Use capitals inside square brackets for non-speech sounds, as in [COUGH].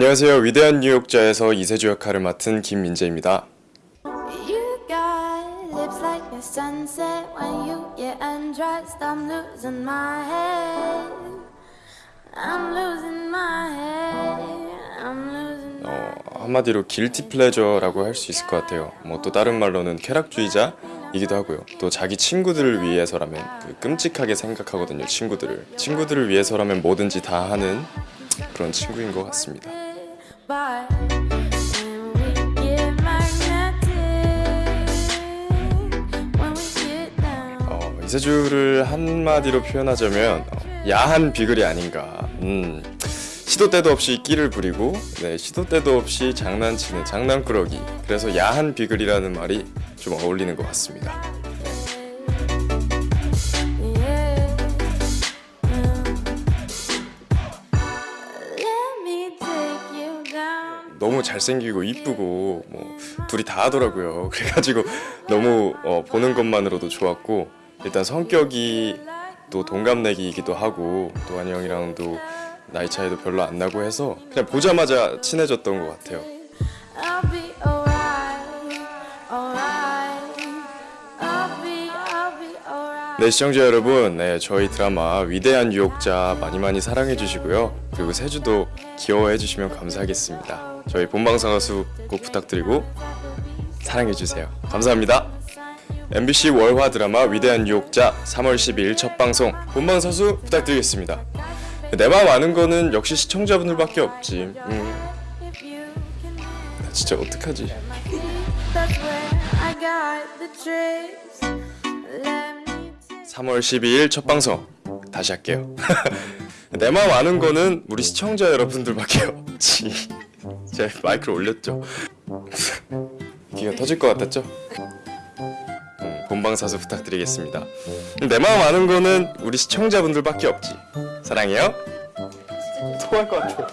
안녕하세요. 위대한 뉴욕자에서 이세주 역할을 맡은 김민재입니다. 어, 한마디로 길티 플레저라고 할 수 있을 것 같아요. 뭐 또 다른 말로는 쾌락주의자이기도 하고요. 또 자기 친구들을 위해서라면 그 끔찍하게 생각하거든요. 친구들을 친구들을 위해서라면 뭐든지 다 하는 그런 친구인 것 같습니다. 어, 이세주를 한마디로 표현하자면 어, 야한 비글이 아닌가. 음, 시도 때도 없이 끼를 부리고 네, 시도 때도 없이 장난치는 장난꾸러기. 그래서 야한 비글이라는 말이 좀 어울리는 것 같습니다. 너무 잘생기고 이쁘고 뭐 둘이 다 하더라고요. [LAUGHS] 그래가지고 너무 어, 보는 것만으로도 좋았고 일단 성격이 또 동갑내기이기도 하고 도환이 형이랑도 나이 차이도 별로 안 나고 해서 그냥 보자마자 친해졌던 것 같아요. 네 시청자 여러분, 네 저희 드라마 위대한 유혹자 많이 많이 사랑해 주시고요. 그리고 세주도 귀여워해 주시면 감사하겠습니다. 저희 본방사 가수 꼭 부탁드리고 사랑해 주세요. 감사합니다. MBC 월화 드라마 위대한 유혹자 3월 12일 첫 방송 본방사수 부탁드리겠습니다. 내 마음 아는 거는 역시 시청자분들밖에 없지. 음, 나 진짜 어떡하지? 3월 12일 첫 방송 다시 할게요. [LAUGHS] 내 마음 아는 거는 우리 시청자 여러분들밖에 없지. [LAUGHS] 제가 마이크를 올렸죠. [LAUGHS] 귀가 터질 것 같았죠? 음, 본방사수 부탁드리겠습니다. 내 마음 아는 거는 우리 시청자분들밖에 없지. 사랑해요. 토할 것 같아.